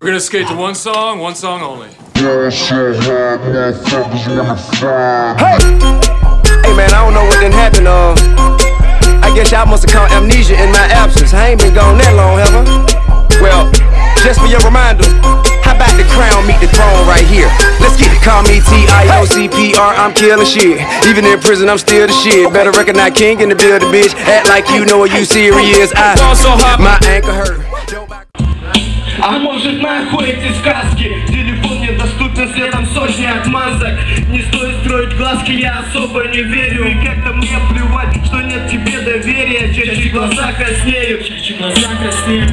We're gonna skate to one song, one song only. Girl so hot, motherfuckers wanna find. Hey man, I don't know what done happened, uh I guess y'all must have caught amnesia in my absence I ain't been gone that long, have I? Well, just for your reminder How about the crown meet the throne right here? Let's get it, call me T-I-O-C-P-R, I'm killing shit Even in prison, I'm still the shit Better recognize king in the building, bitch Act like you know what you serious I, my ankle hurt А может нахуй эти сказки? Телефон недоступен светом сотни отмазок. Не стоит строить глазки, я особо не верю. И как-то мне плевать, что нет тебе доверия. Чаще глаза краснеют. Чаще глаза краснеют.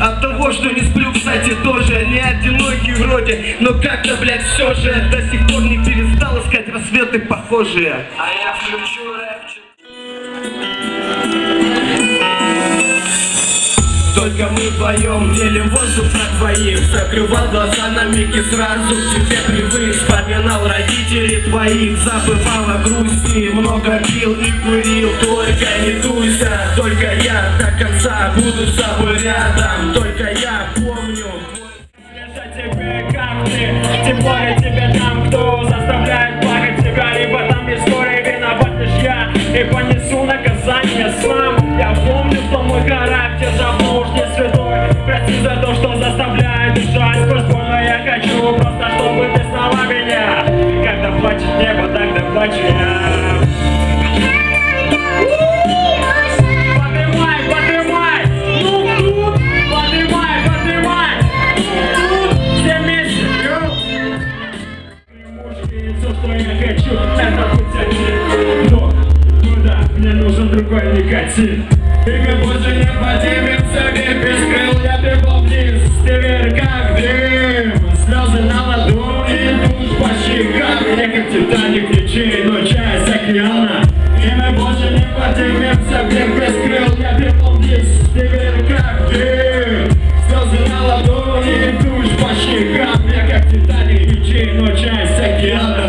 От того, что не сплю, кстати, тоже. Не одинокий вроде, но как-то, блядь, все же. До сих пор не перестал искать рассветы похожие. А я включу Только мы вдвоем делим воздух на двоих Закрывал глаза на миг и сразу к тебе привык. Вспоминал родителей твоих, забывал о грусти. Много пил и курил, только не дуйся Только я до конца буду с тобой рядом. Только я помню. Я тебе как ты, тем более тебе там, кто заставляет плакать тебя Либо там в истории виноват лишь я. И понесу нужен другой никотин. И мы больше не поднимемся вверх Без крыл я бегу вниз. Ты вверх как дым Слезы на ладони идут по щекам. Мне как Титаник ничей, но часть океана. И мы больше не поднимемся вверх Без крыл я бегу вниз. Ты вверх как дым Слезы на ладони идут по щекам. Мне как Титаник ничей, но часть океана.